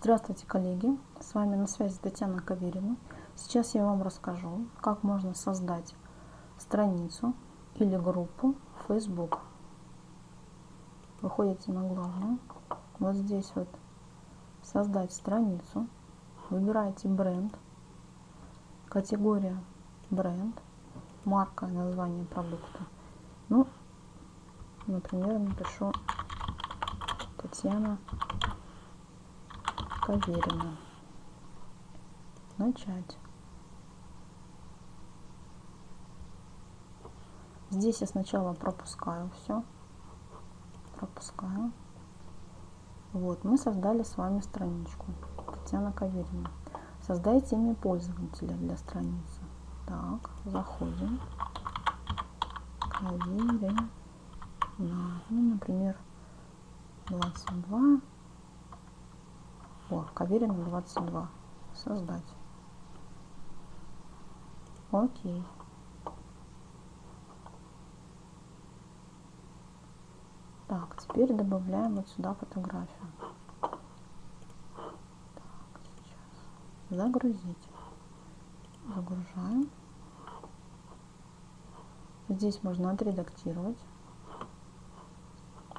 Здравствуйте, коллеги! С вами на связи Татьяна Каверина. Сейчас я вам расскажу, как можно создать страницу или группу в Facebook. Выходите на главную. Вот здесь вот создать страницу. Выбираете бренд, категория бренд, марка, название продукта. Ну, например, напишу Татьяна Каверина. Начать. Здесь я сначала пропускаю все. Пропускаю. Вот, мы создали с вами страничку. Татьяна Каверина. Создайте имя пользователя для страницы. Так, заходим. Каверина. Ну, например, 22 о, Каверина 22. Создать. Окей. Так, теперь добавляем вот сюда фотографию. Так, сейчас. Загрузить. Загружаем. Здесь можно отредактировать.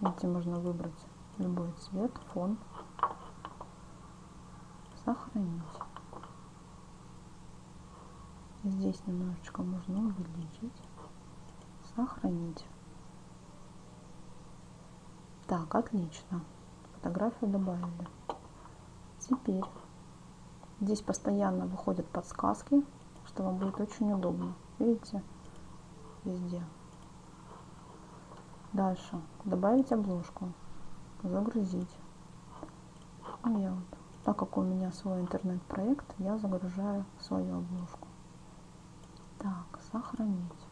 Видите, можно выбрать любой цвет, фон сохранить. Здесь немножечко можно увеличить, сохранить. Так, отлично. Фотографию добавили. Теперь здесь постоянно выходят подсказки, что вам будет очень удобно. Видите? Везде. Дальше. Добавить обложку. Загрузить. Ну, я вот так как у меня свой интернет-проект, я загружаю свою обложку. Так, сохранить.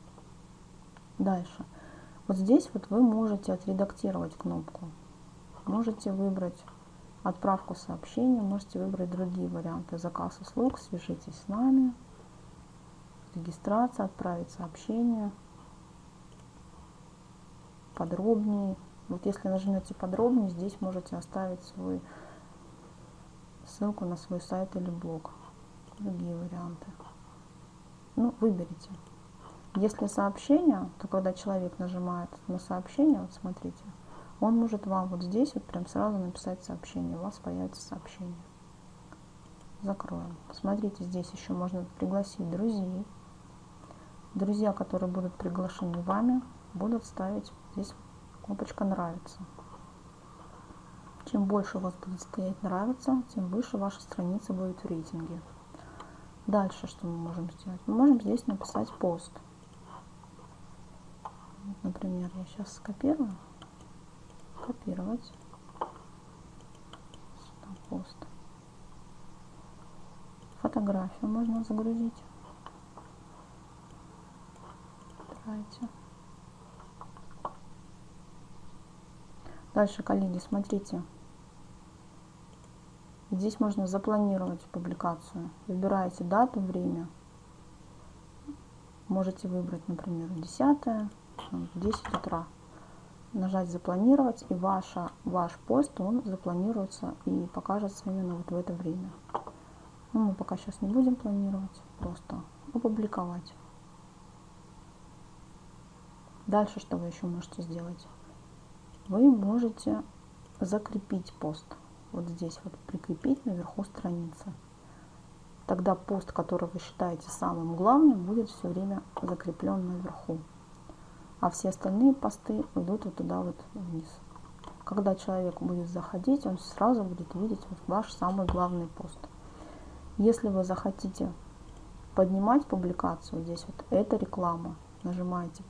Дальше. Вот здесь вот вы можете отредактировать кнопку. Можете выбрать отправку сообщения, можете выбрать другие варианты. Заказ услуг, свяжитесь с нами, регистрация, отправить сообщение, подробнее. Вот если нажмете подробнее, здесь можете оставить свой ссылку на свой сайт или блог. Другие варианты. Ну, выберите. Если сообщение, то когда человек нажимает на сообщение, вот смотрите, он может вам вот здесь вот прям сразу написать сообщение, у вас появится сообщение. Закроем. Смотрите, здесь еще можно пригласить друзей. Друзья, которые будут приглашены вами, будут ставить здесь кнопочка «Нравится». Чем больше у вас будет стоять нравится, тем выше ваша страница будет в рейтинге. Дальше что мы можем сделать? Мы можем здесь написать пост. Вот, например, я сейчас скопирую. Копировать. Сюда пост. Фотографию можно загрузить. Давайте. Дальше, коллеги, смотрите. Здесь можно запланировать публикацию. Выбираете дату, время. Можете выбрать, например, 10, 10 утра. Нажать «Запланировать», и ваша, ваш пост, он запланируется и покажется именно вот в это время. Ну, мы пока сейчас не будем планировать, просто опубликовать. Дальше что вы еще можете сделать? Вы можете закрепить пост вот здесь вот прикрепить наверху страницы. Тогда пост, который вы считаете самым главным, будет все время закреплен наверху. А все остальные посты идут вот туда вот вниз. Когда человек будет заходить, он сразу будет видеть вот ваш самый главный пост. Если вы захотите поднимать публикацию, здесь вот это реклама, нажимаете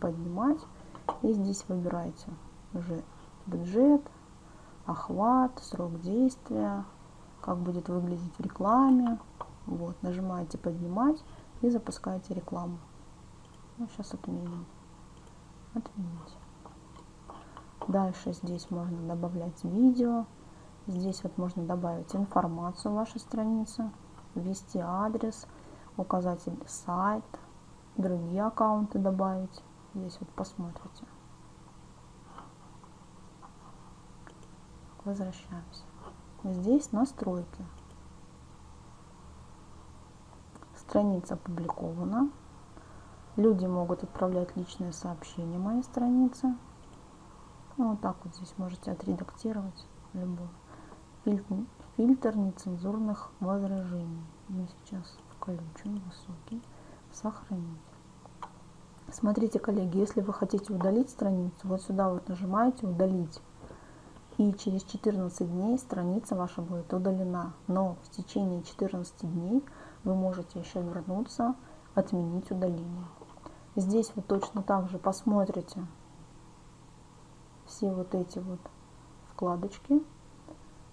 поднимать и здесь выбираете уже бюджет, охват, срок действия, как будет выглядеть в рекламе. Вот, нажимаете поднимать и запускаете рекламу. Ну, сейчас отменим. Отменить. Дальше здесь можно добавлять видео. Здесь вот можно добавить информацию вашей страницы, ввести адрес, указатель сайт, другие аккаунты добавить. Здесь вот посмотрите. Возвращаемся. здесь настройки. Страница опубликована. Люди могут отправлять личные сообщения моей странице. Ну, вот так вот здесь можете отредактировать любой. Фильтр, фильтр нецензурных возражений. Я сейчас включу высокий. Сохранить. Смотрите, коллеги, если вы хотите удалить страницу, вот сюда вот нажимаете «Удалить». И через 14 дней страница ваша будет удалена. Но в течение 14 дней вы можете еще вернуться, отменить удаление. Здесь вы точно так же посмотрите все вот эти вот вкладочки.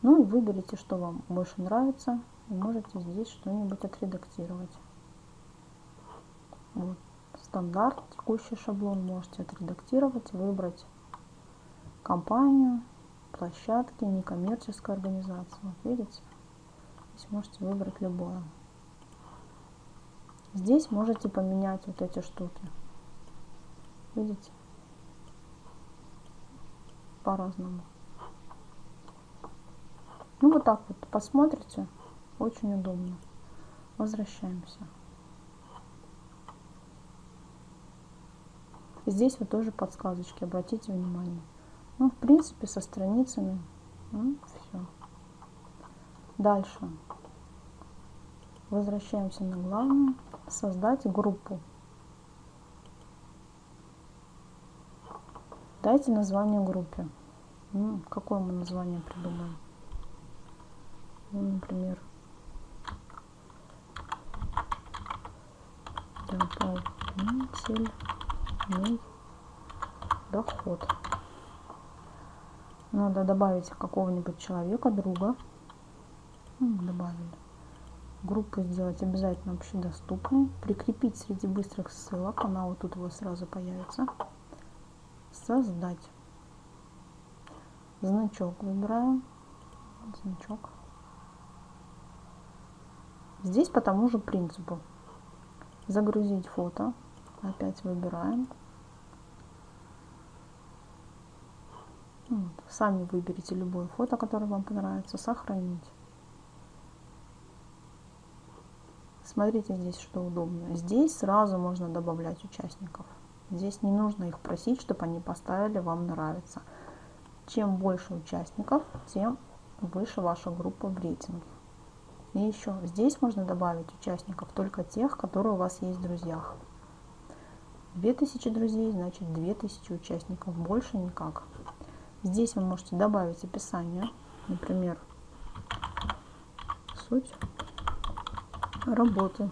Ну и выберите, что вам больше нравится. И можете здесь что-нибудь отредактировать. Вот. Стандарт, текущий шаблон можете отредактировать, выбрать компанию, площадки, некоммерческая организация. Вот видите? Здесь можете выбрать любое. Здесь можете поменять вот эти штуки. Видите? По-разному. Ну вот так вот посмотрите. Очень удобно. Возвращаемся. Здесь вот тоже подсказочки, обратите внимание. Ну, в принципе, со страницами ну, все. Дальше. Возвращаемся на главную создать группу. Дайте название группе. Ну, какое мы название придумаем? Ну, например, дополнительный доход. Надо добавить какого-нибудь человека, друга. Ну, добавили группу сделать обязательно общедоступной, прикрепить среди быстрых ссылок, она вот тут вот сразу появится, создать. Значок выбираем, значок. Здесь по тому же принципу. Загрузить фото, опять выбираем. Сами выберите любое фото, которое вам понравится, сохранить. Смотрите здесь, что удобно. Здесь сразу можно добавлять участников. Здесь не нужно их просить, чтобы они поставили «Вам нравится». Чем больше участников, тем выше ваша группа в рейтинге. И еще здесь можно добавить участников только тех, которые у вас есть в друзьях. 2000 друзей, значит 2000 участников, больше никак. Здесь вы можете добавить описание, например, суть работы.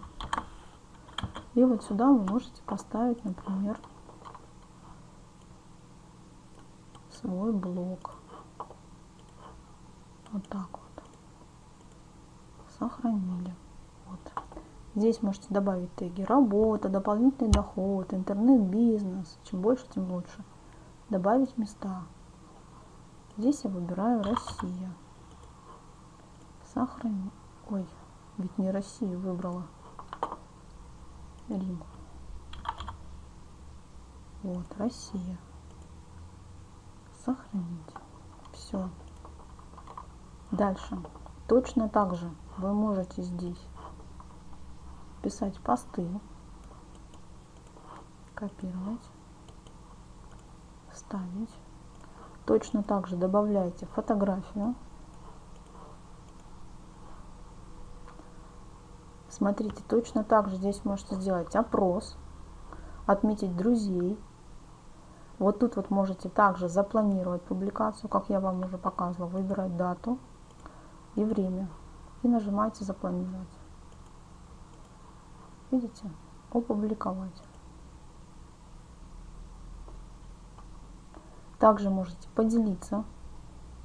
И вот сюда вы можете поставить, например, свой блок. Вот так вот. Сохранили. Вот. Здесь можете добавить теги работа, дополнительный доход, интернет-бизнес. Чем больше, тем лучше. Добавить места. Здесь я выбираю Россия. Сохранить. Ой, ведь не Россию выбрала. Рим. Вот, Россия. Сохранить. Все. Дальше. Точно так же вы можете здесь писать посты, копировать, вставить. Точно так же добавляйте фотографию. Смотрите, точно так же здесь можете сделать опрос, отметить друзей. Вот тут вот можете также запланировать публикацию, как я вам уже показывала, выбирать дату и время. И нажимаете «Запланировать». Видите? Опубликовать. Также можете поделиться.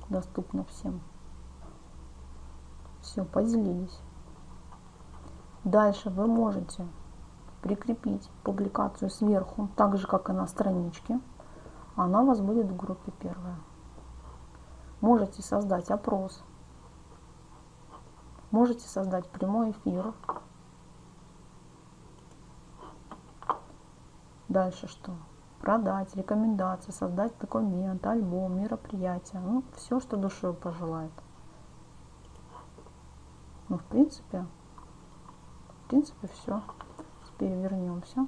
Доступно всем. Все, поделились. Дальше вы можете прикрепить публикацию сверху, так же как и на страничке. Она у вас будет в группе первая. Можете создать опрос. Можете создать прямой эфир. Дальше что? Продать, рекомендации, создать документ, альбом, мероприятие. Ну, все, что душой пожелает. Ну, в принципе, в принципе, все. Теперь вернемся.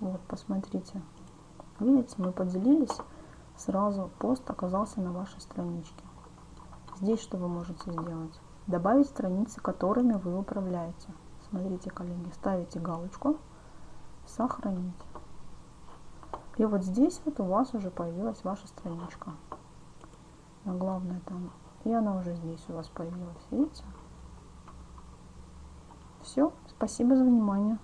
Вот, посмотрите. Видите, мы поделились, сразу пост оказался на вашей страничке. Здесь что вы можете сделать? Добавить страницы, которыми вы управляете. Смотрите, коллеги, ставите галочку «Сохранить». И вот здесь вот у вас уже появилась ваша страничка. Но главное там. И она уже здесь у вас появилась, видите? Все, спасибо за внимание.